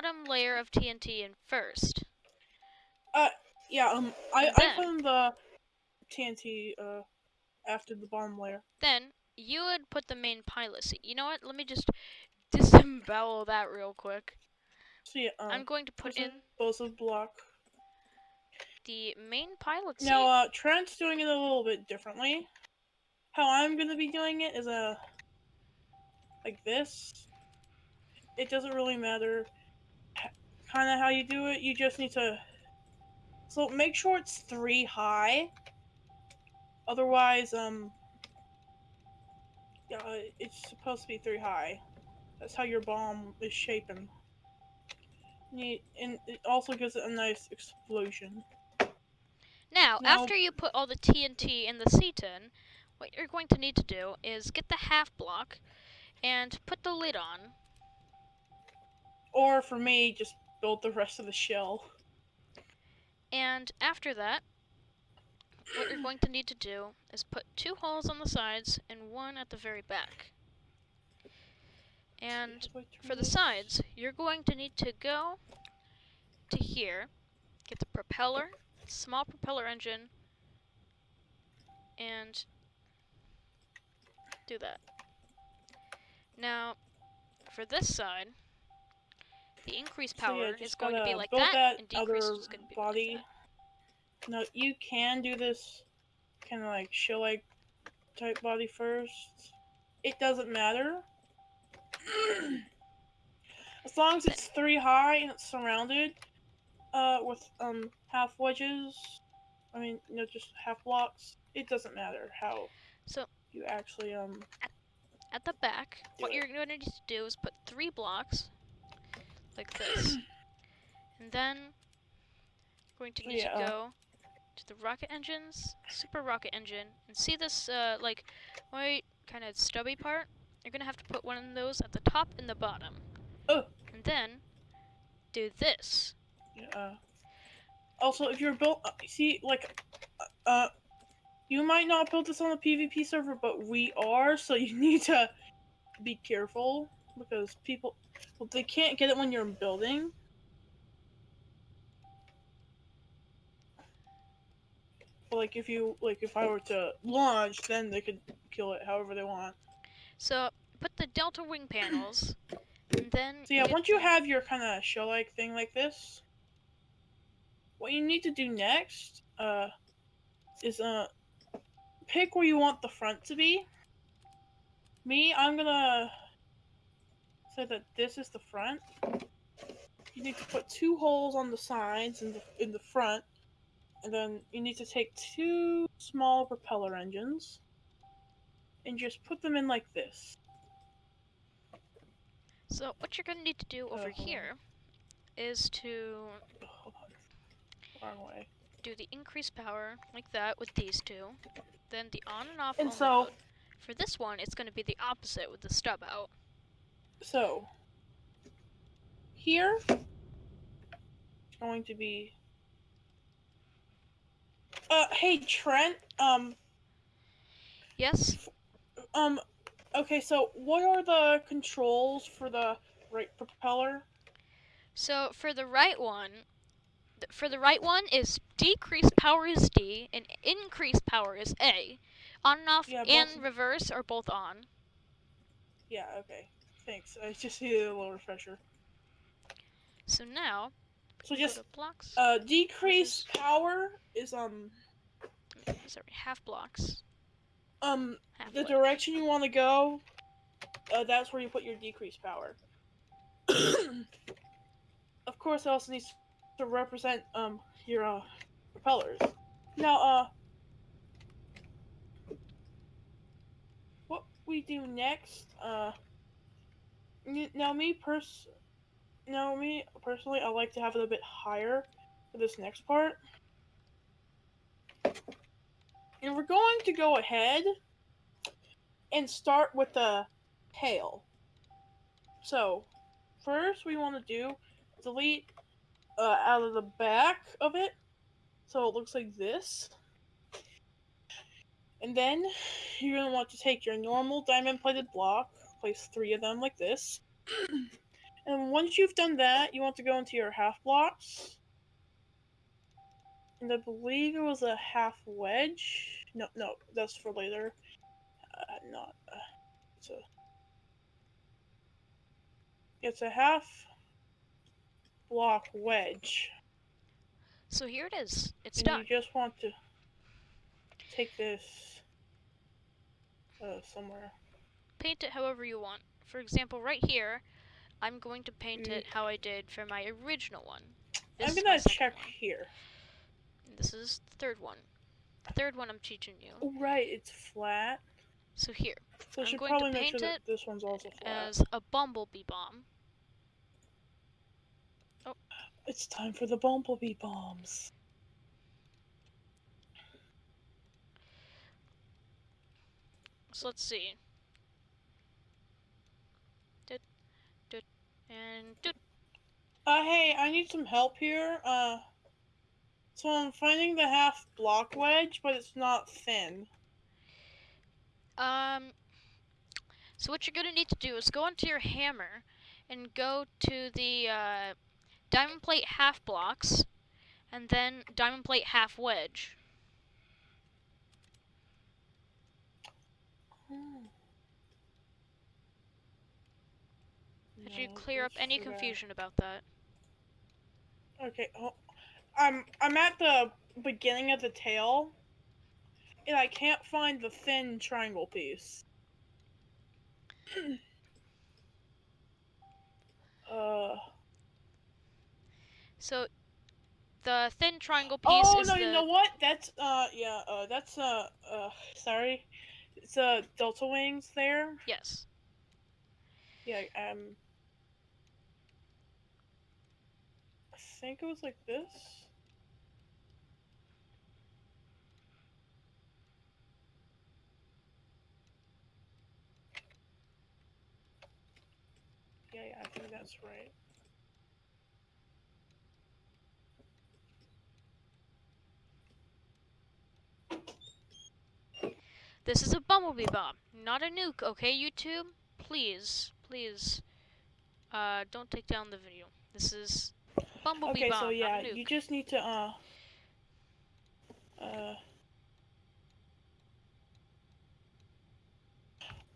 bottom layer of TNT in first. Uh, Yeah, um, I, And I then- put the TNT uh after the bottom layer. Then you would put the main pilot seat. You know what? Let me just disembowel that real quick. So yeah, um, I'm going to put in explosive block. the main pilot seat. Now, uh, Trent's doing it a little bit differently. How I'm gonna be doing it is uh, like this. It doesn't really matter kind of how you do it. You just need to. So make sure it's three high. Otherwise, um. Yeah, it's supposed to be three high. That's how your bomb is shaping. Need, and it also gives it a nice explosion. Now, Now- after you put all the TNT in the seat in, what you're going to need to do is get the half block and put the lid on. Or for me, just build the rest of the shell. And after that, what you're going to need to do is put two holes on the sides and one at the very back. And for the sides, you're going to need to go to here, get the propeller, small propeller engine, and do that. Now, for this side, the increased So, power yeah, is going to be like that, that and decrease is going to be body. like that. No, you can do this kind of like shell like type body first. It doesn't matter. as long as it's three high and it's surrounded uh, with um half wedges. I mean, you know, just half blocks. It doesn't matter how So you actually um. at the back, what Do you're going to need to do is put three blocks like this. and then you're going to need Yeah. to go to the rocket engines, super rocket engine, and see this uh, like white kind of stubby part? You're going to have to put one of those at the top and the bottom. Oh. And then do this. Uh, also, if you're built, uh, see, like, uh, uh, you might not build this on a PvP server, but we are, so you need to be careful because people, well, they can't get it when you're building. Like, if you, like, if I were to launch, then they could kill it however they want. So put the delta wing panels, and then So yeah, once you have your kind of shell-like thing like this, what you need to do next, uh, is uh, pick where you want the front to be. Me, I'm gonna that this is the front. You need to put two holes on the sides in the in the front, and then you need to take two small propeller engines, and just put them in like this. So what you're going to need to do over Uh, here is to Hold on, wrong way. do the increased power like that with these two. Then the on and off And so- mode. For this one, it's going to be the opposite with the stub out. So, here, it's going to be. Uh, hey Trent. Um, Yes? um, okay. So, what are the controls for the right propeller? So for the right one, for the right one is decreased power is D and increased power is A. On and off Yeah, and reverse are both on. Yeah. Okay. Thanks. I just needed a little refresher. So now, So just blocks. uh, decrease power is um sorry, half blocks. um Half the direction you want to go, uh, that's where you put your decreased power. of course, it also needs to represent um your uh, propellers. Now, uh, what we do next, uh, now me pers, now me personally, I like to have it a bit higher for this next part. And we're going to go ahead and start with the tail. So, first we want to do delete uh, out of the back of it, so it looks like this. And then you're gonna want to take your normal diamond plated block, place three of them like this, And once you've done that, you want to go into your half blocks. And I believe it was a half wedge. No, no, that's for later. Uh, not. Uh, it's a. It's a half block wedge. So here it is. It's and done. you just want to take this uh, somewhere. Paint it however you want. For example, right here, I'm going to paint it mm. how I did for my original one. This I'm gonna check one. here. This is the third one. The third one I'm teaching you. Oh, right, it's flat. So here, So I'm going to paint sure it this one's also flat. as a bumblebee bomb. Oh. It's time for the bumblebee bombs. So let's see. Did, did, and. Uh, hey, I need some help here. Uh, so I'm finding the half block wedge, but it's not thin. Um, so what you're gonna need to do is go into your hammer and go to the uh, diamond plate half blocks, and then diamond plate half wedge. Did you clear up any confusion about that? Okay, oh, I'm I'm at the beginning of the tail, and I can't find the thin triangle piece. uh. So, the thin triangle piece Oh is no! the You know what? That's uh yeah uh that's uh uh sorry, it's uh delta wings there. yes. Yeah um. Think it was like this. Yeah, yeah, I think that's right. This is a bumblebee bomb, not a nuke, okay, YouTube? Please, please, uh, don't take down the video. This is bumblebee okay, bomb, so yeah, not a nuke. you just need to uh uh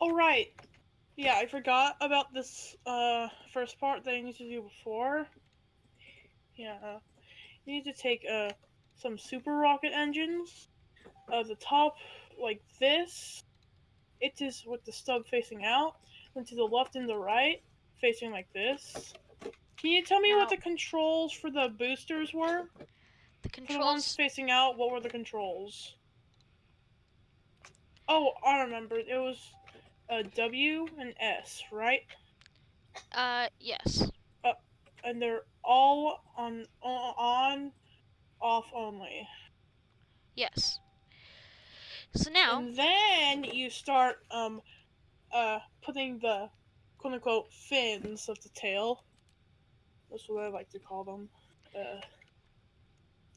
All right. Yeah, I forgot about this uh first part that I need to do before. Yeah, uh, you need to take uh some super rocket engines. Uh, the top like this. It is with the stub facing out. Then to the left and the right, facing like this. Can you tell me what the controls for the boosters were? the For the ones controls, facing out, what were the controls? Oh, I remember. It was a W and S, right? uh, yes. Uh, And they're all on on, on off only. Yes. So now, And then you start um uh putting the quote unquote fins of the tail. That's what I like to call them. Uh,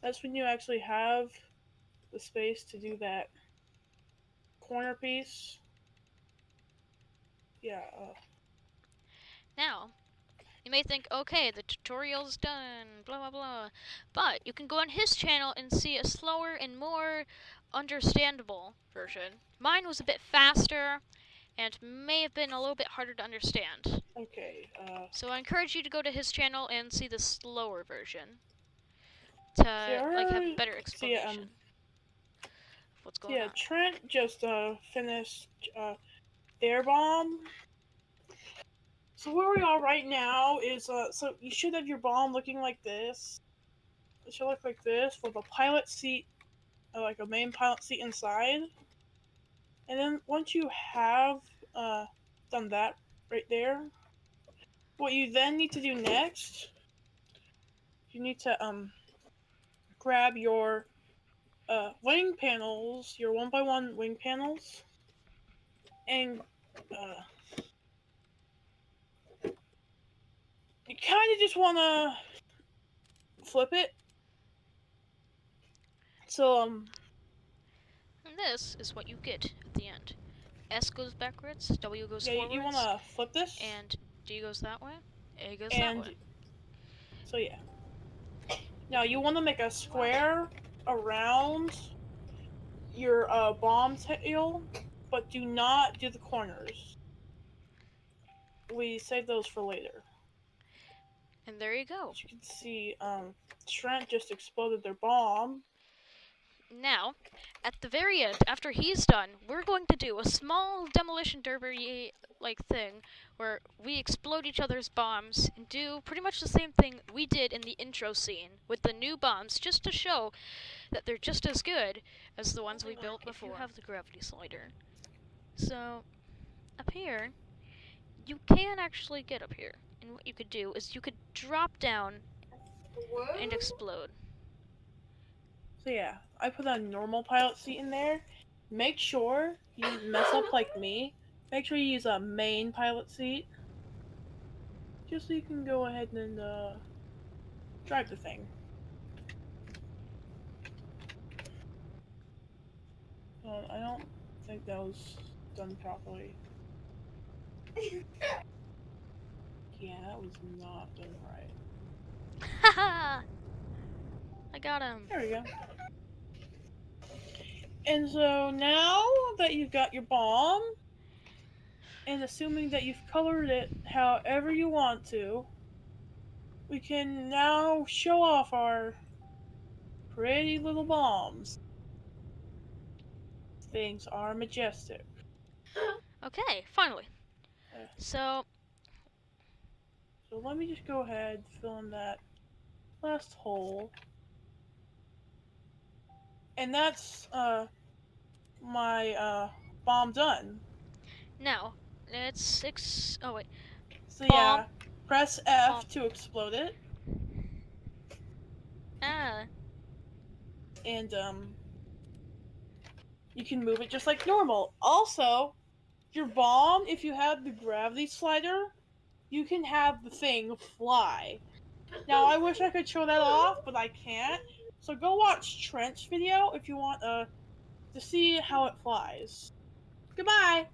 that's when you actually have the space to do that corner piece. Yeah. Uh, now, you may think, okay, the tutorial's done, blah blah blah, but you can go on his channel and see a slower and more understandable version. Mine was a bit faster, and may have been a little bit harder to understand. okay. Uh, So I encourage you to go to his channel and see the slower version to like have better see, um, explanation of what's going yeah, on. Yeah, Trent just uh finished uh their bomb. So where we are right now is uh so you should have your bomb looking like this. It should look like this with a pilot seat, uh, like a main pilot seat inside. And then once you have uh done that right there, what you then need to do next, you need to um grab your uh, wing panels, your one by one wing panels, and uh, you kind of just want to flip it. So um, And this is what you get at the end. S goes backwards, W goes yeah, you, forwards, you want to flip this. and D goes that way. A goes that and way. so yeah. Now you want to make a square around your uh, bomb tail, but do not do the corners. We save those for later. And there you go. As you can see, um, Trent just exploded their bomb. Now, at the very end, after he's done, we're going to do a small demolition derby like thing where we explode each other's bombs and do pretty much the same thing we did in the intro scene with the new bombs just to show that they're just as good as the ones we oh built like if before. you You have the gravity slider. So, up here, you can actually get up here. And what you could do is you could drop down and explode. So yeah, I put a normal pilot seat in there. Make sure you mess up like me. Make sure you use a main pilot seat. Just so you can go ahead and uh, drive the thing. Uh, I don't think that was done properly. Yeah, that was not done right. Haha! I got him. There we go. And so now that you've got your bomb, and assuming that you've colored it however you want to, we can now show off our pretty little bombs. Things are majestic. Okay, finally. Uh. So, So let me just go ahead, fill in that last hole. And that's uh my uh bomb done. now, let's six. Oh, wait. So Bomb. yeah, press F Bomb. to explode it, Ah, and um, you can move it just like normal. Also, your bomb, if you have the gravity slider, you can have the thing fly. Now I wish I could show that off, but I can't. So go watch Trent's video if you want uh to see how it flies. Goodbye.